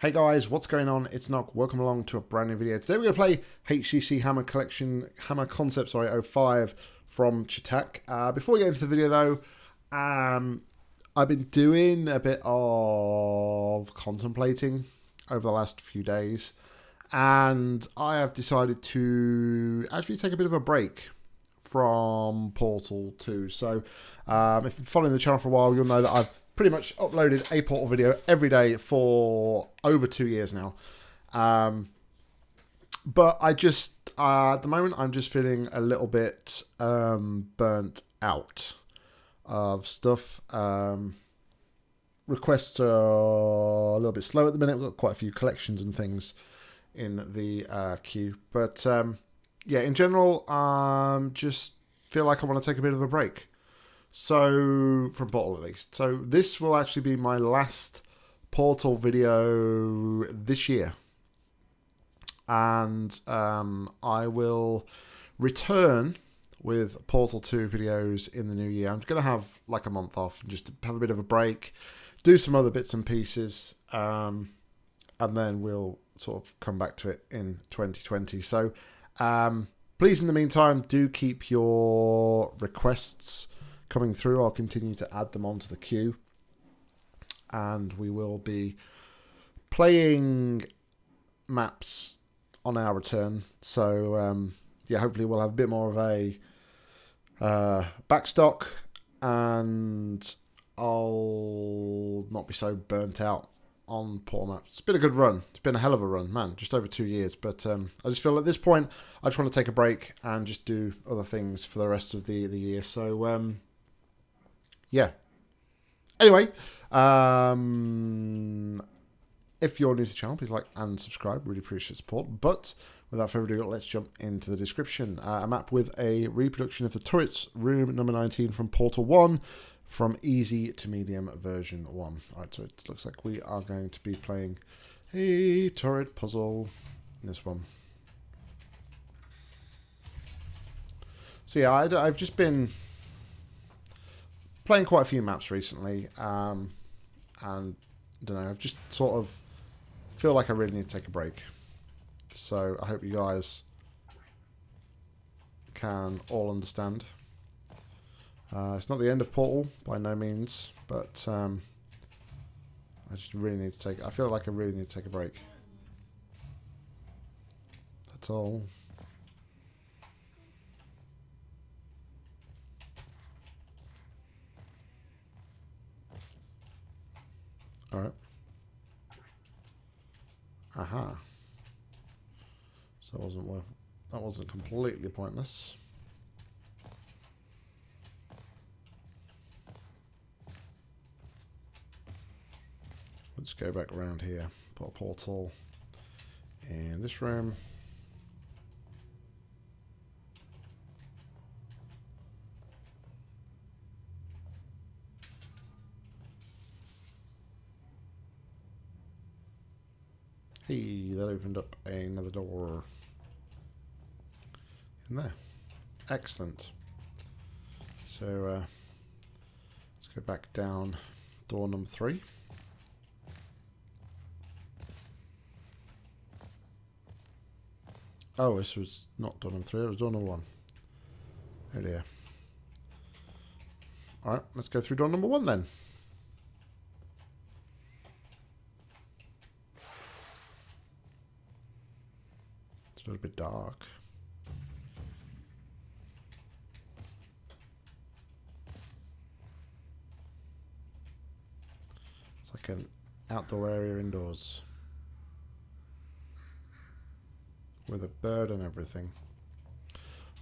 Hey guys, what's going on? It's Nock. Welcome along to a brand new video. Today we're going to play HCC Hammer Collection, Hammer Concept, sorry, 05 from Chitac. Uh, before we get into the video though, um, I've been doing a bit of contemplating over the last few days and I have decided to actually take a bit of a break from Portal 2. So um, if you're following the channel for a while, you'll know that I've pretty much uploaded a Portal video every day for over two years now. Um, but I just, uh, at the moment, I'm just feeling a little bit um, burnt out of stuff. Um, requests are a little bit slow at the minute. We've got quite a few collections and things in the uh, queue. But um, yeah, in general, um, just feel like I want to take a bit of a break. So, from Portal at least. So, this will actually be my last Portal video this year. And um, I will return with Portal 2 videos in the new year. I'm going to have like a month off and just have a bit of a break, do some other bits and pieces, um, and then we'll sort of come back to it in 2020. So, um, please, in the meantime, do keep your requests coming through. I'll continue to add them onto the queue. And we will be playing maps on our return. So, um, yeah, hopefully we'll have a bit more of a uh, backstock and I'll not be so burnt out on poor Maps. It's been a good run. It's been a hell of a run, man. Just over two years. But um, I just feel at this point, I just want to take a break and just do other things for the rest of the, the year. So, um, yeah. Anyway, um, if you're new to the channel, please like and subscribe. Really appreciate support. But without further ado, let's jump into the description. Uh, a map with a reproduction of the turrets, room number 19 from Portal 1, from easy to medium version 1. Alright, so it looks like we are going to be playing a turret puzzle in this one. So yeah, I, I've just been playing quite a few maps recently, um, and I don't know, I've just sort of feel like I really need to take a break. So I hope you guys can all understand. Uh, it's not the end of Portal by no means, but um, I just really need to take. I feel like I really need to take a break. That's all. Alright. Aha. So that wasn't worth that wasn't completely pointless. Let's go back around here. Put a portal in this room. Hey, that opened up another door in there. Excellent. So uh, let's go back down door number three. Oh, this was not door number three, it was door number one. Oh dear. Alright, let's go through door number one then. A little bit dark. It's like an outdoor area indoors. With a bird and everything.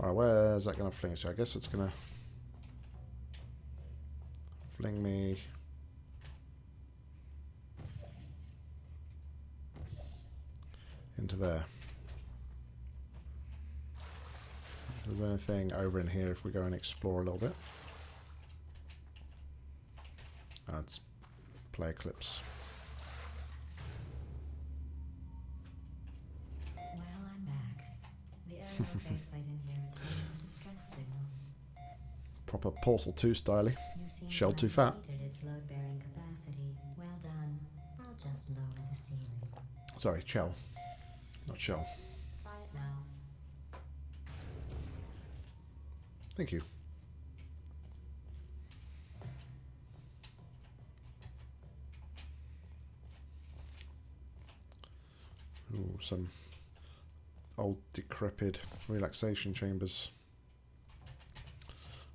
Alright, where's that going to fling us to? I guess it's going to fling me... into there. If there's anything over in here if we go and explore a little bit. That's play clips. Well, I'm back. The in here is a distress signal. Proper Portal 2 styly. Shell too fat. its capacity. Well done. I'll just lower the ceiling. Sorry, Chell. Not Shell. Quiet now. Thank you. Ooh, some old decrepit relaxation chambers.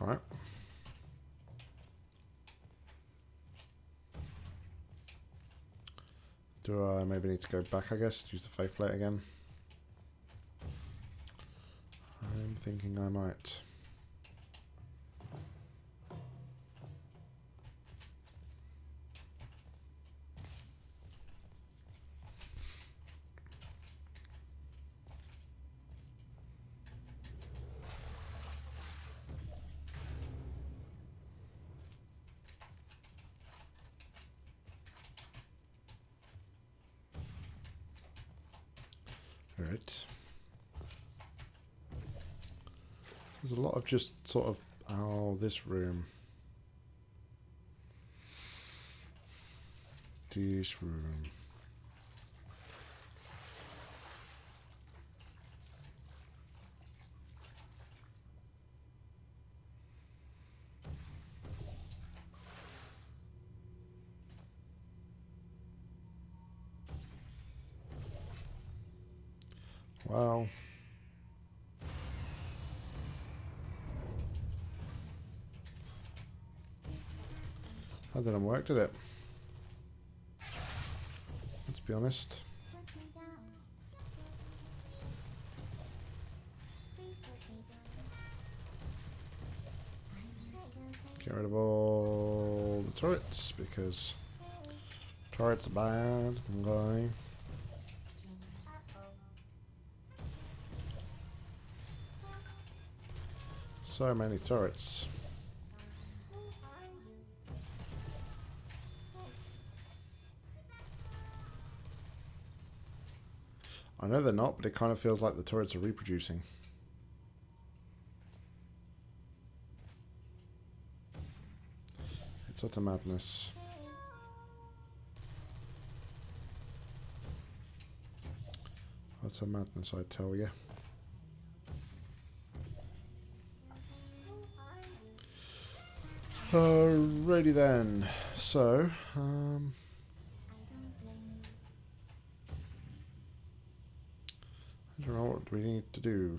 Alright. Do I maybe need to go back, I guess? Use the faith plate again? I'm thinking I might. Right. There's a lot of just sort of oh this room. This room. Well. That didn't work, did it? Let's be honest. Get rid of all the turrets because turrets are bad. I'm So many turrets. I know they're not, but it kind of feels like the turrets are reproducing. It's utter madness. Utter madness, I tell you. Alrighty then. So, um, I don't know what do we need to do.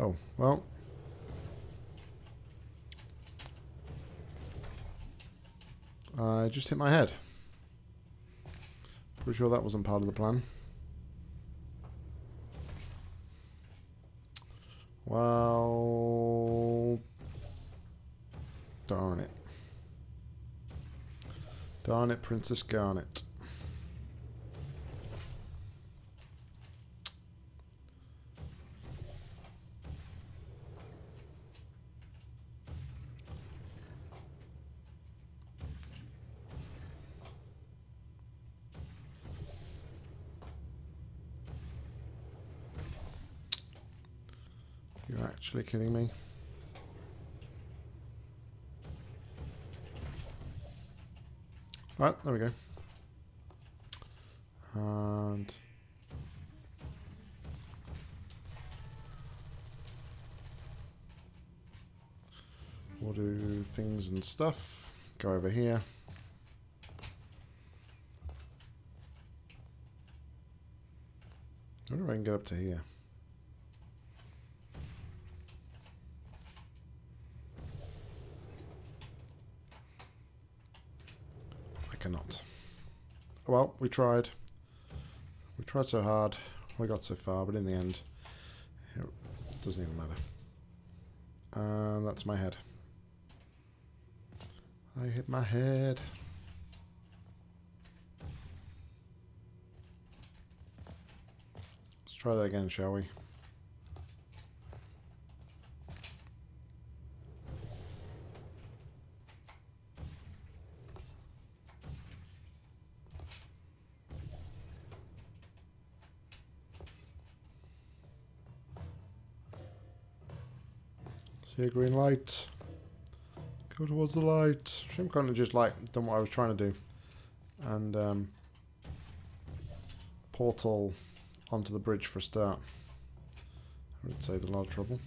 Oh, well. I just hit my head. Pretty sure that wasn't part of the plan. Well, darn it. Darn it, Princess Garnet. You're actually kidding me? Right, there we go. And we'll do things and stuff. Go over here. I wonder if I can get up to here. I cannot. Well, we tried. We tried so hard. We got so far, but in the end, it doesn't even matter. And that's my head. I hit my head. Let's try that again, shall we? A green light. Go towards the light. Shouldn't kind of just like done what I was trying to do. And um, portal onto the bridge for a start. I would save a lot of trouble.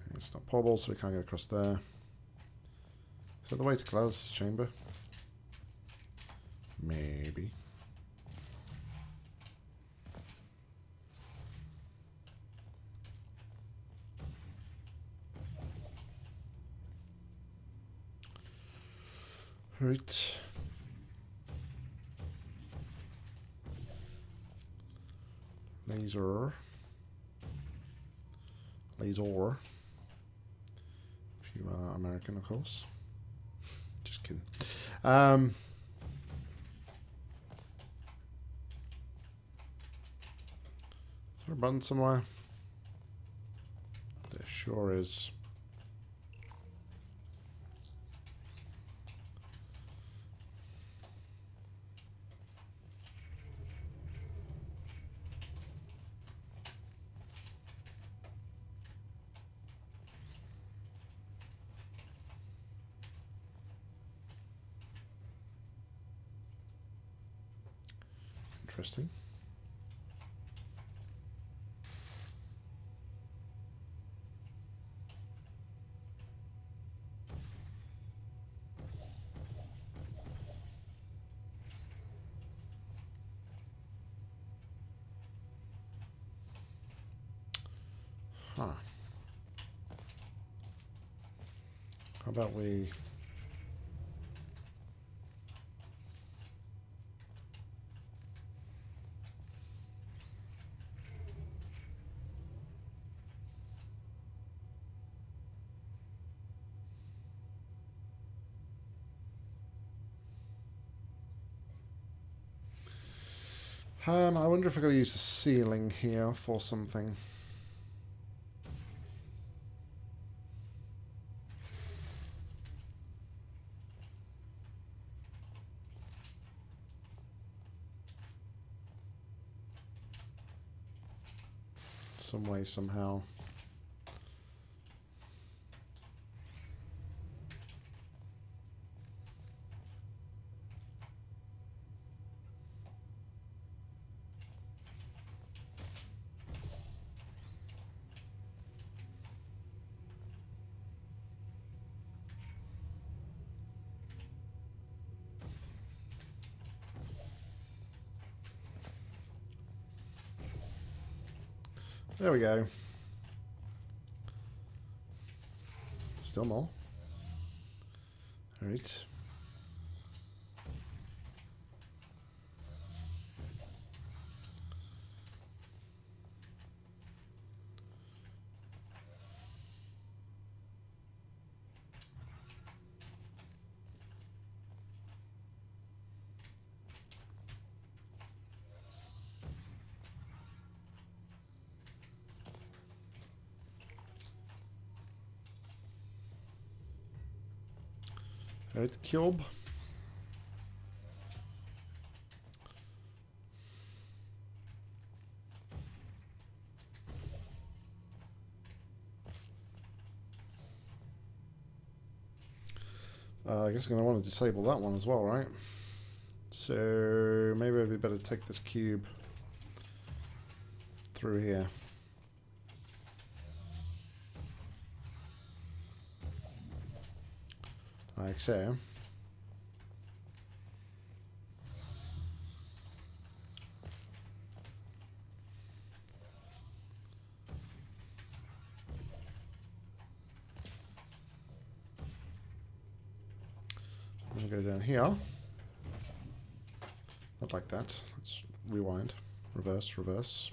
Okay, it's not portable, so we can't get across there. Is that the way to this chamber? Maybe. Right. Laser. Laser. If you are American, of course. Just kidding. Um, is there a button somewhere? There sure is. Huh. How about we Um, I wonder if I gotta use the ceiling here for something. Some way, somehow. There we go. Still more. Alright. Alright, cube. Uh, I guess I'm going to want to disable that one as well, right? So maybe it'd be better to take this cube through here. Like so. Gonna go down here. Not like that. Let's rewind. Reverse, reverse.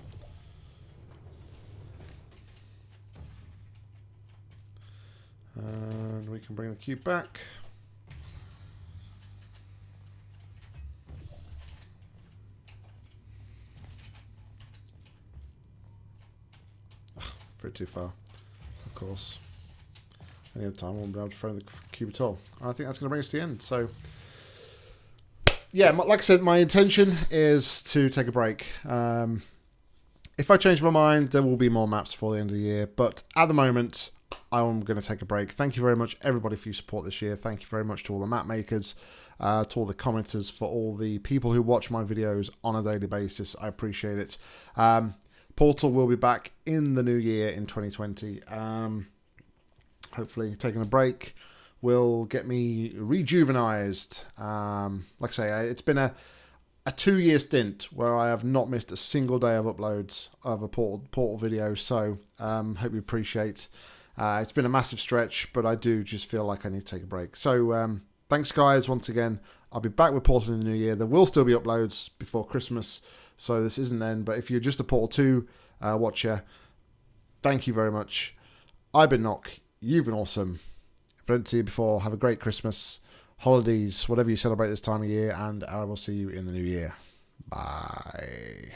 And we can bring the cube back. Too far, of course. Any other time, I won't be able to throw the cube at all. And I think that's going to bring us to the end. So, yeah, like I said, my intention is to take a break. Um, if I change my mind, there will be more maps before the end of the year. But at the moment, I'm going to take a break. Thank you very much, everybody, for your support this year. Thank you very much to all the map makers, uh, to all the commenters, for all the people who watch my videos on a daily basis. I appreciate it. Um, Portal will be back in the new year in 2020. Um, hopefully, taking a break will get me rejuvenized. Um, like I say, it's been a a two year stint where I have not missed a single day of uploads of a portal, portal video. So um, hope you appreciate. Uh, it's been a massive stretch, but I do just feel like I need to take a break. So um, thanks, guys, once again. I'll be back with Portal in the new year. There will still be uploads before Christmas, so this isn't then. But if you're just a Portal 2 uh, watcher, thank you very much. I've been Knock. You've been awesome. If I don't see you before, have a great Christmas, holidays, whatever you celebrate this time of year, and I will see you in the new year. Bye.